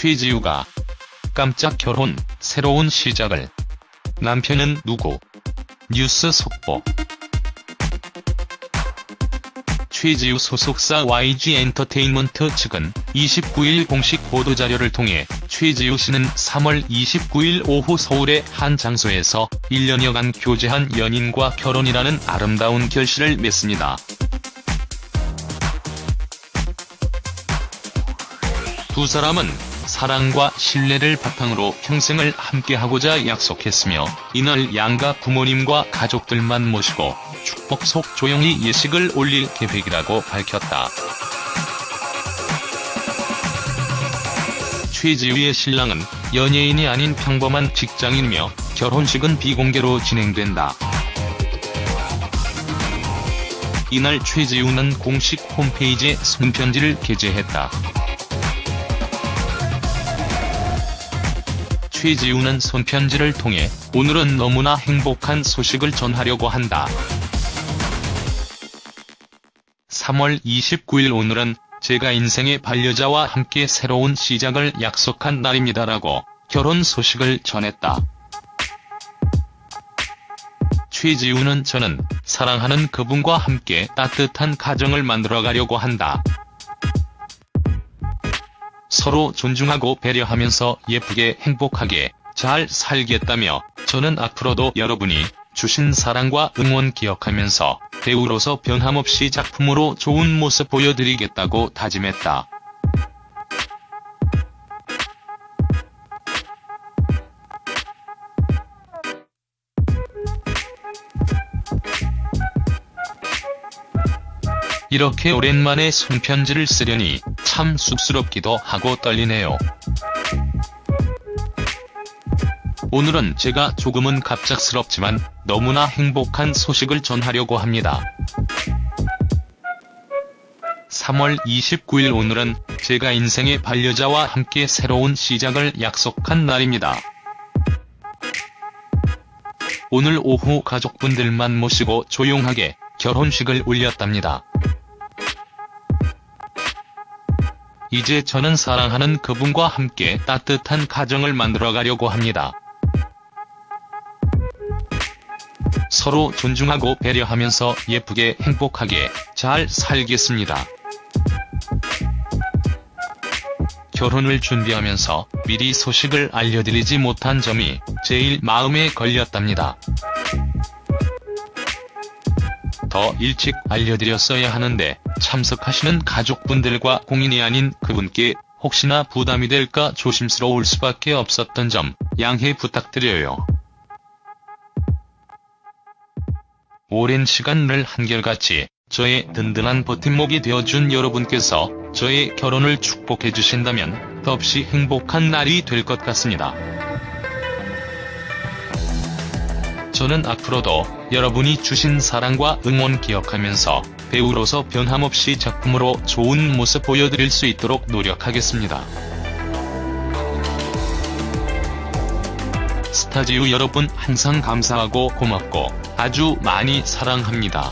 최지우가 깜짝 결혼, 새로운 시작을. 남편은 누구? 뉴스 속보. 최지우 소속사 YG 엔터테인먼트 측은 29일 공식 보도자료를 통해 최지우 씨는 3월 29일 오후 서울의 한 장소에서 1년여간 교제한 연인과 결혼이라는 아름다운 결실을 맺습니다. 두 사람은 사랑과 신뢰를 바탕으로 평생을 함께하고자 약속했으며 이날 양가 부모님과 가족들만 모시고 축복 속 조용히 예식을 올릴 계획이라고 밝혔다. 최지우의 신랑은 연예인이 아닌 평범한 직장인이며 결혼식은 비공개로 진행된다. 이날 최지우는 공식 홈페이지에 손편지를 게재했다. 최지우는 손편지를 통해 오늘은 너무나 행복한 소식을 전하려고 한다. 3월 29일 오늘은 제가 인생의 반려자와 함께 새로운 시작을 약속한 날입니다라고 결혼 소식을 전했다. 최지우는 저는 사랑하는 그분과 함께 따뜻한 가정을 만들어가려고 한다. 서로 존중하고 배려하면서 예쁘게 행복하게 잘 살겠다며 저는 앞으로도 여러분이 주신 사랑과 응원 기억하면서 배우로서 변함없이 작품으로 좋은 모습 보여드리겠다고 다짐했다. 이렇게 오랜만에 손편지를 쓰려니 참 쑥스럽기도 하고 떨리네요. 오늘은 제가 조금은 갑작스럽지만 너무나 행복한 소식을 전하려고 합니다. 3월 29일 오늘은 제가 인생의 반려자와 함께 새로운 시작을 약속한 날입니다. 오늘 오후 가족분들만 모시고 조용하게 결혼식을 올렸답니다. 이제 저는 사랑하는 그분과 함께 따뜻한 가정을 만들어가려고 합니다. 서로 존중하고 배려하면서 예쁘게 행복하게 잘 살겠습니다. 결혼을 준비하면서 미리 소식을 알려드리지 못한 점이 제일 마음에 걸렸답니다. 더 일찍 알려드렸어야 하는데 참석하시는 가족분들과 공인이 아닌 그분께 혹시나 부담이 될까 조심스러울 수밖에 없었던 점 양해 부탁드려요. 오랜 시간을 한결같이 저의 든든한 버팀목이 되어준 여러분께서 저의 결혼을 축복해주신다면 덕시 행복한 날이 될 것 같습니다. 저는 앞으로도 여러분이 주신 사랑과 응원 기억하면서 배우로서 변함없이 작품으로 좋은 모습 보여드릴 수 있도록 노력하겠습니다. 스타지우 여러분 항상 감사하고 고맙고 아주 많이 사랑합니다.